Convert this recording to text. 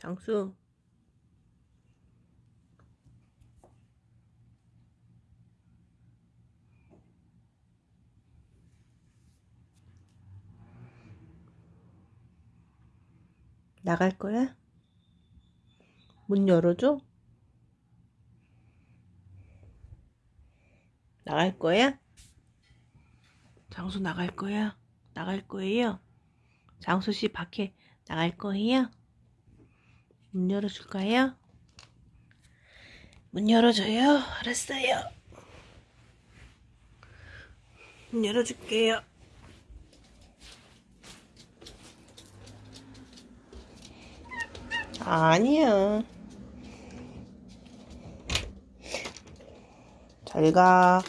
장수. 나갈 거야? 문 열어줘? 나갈 거야? 장수 나갈 거야? 나갈 거예요? 장수 씨 밖에 나갈 거예요? 문 열어줄까요? 문 열어줘요. 알았어요. 문 열어줄게요. 아니야. 잘 가.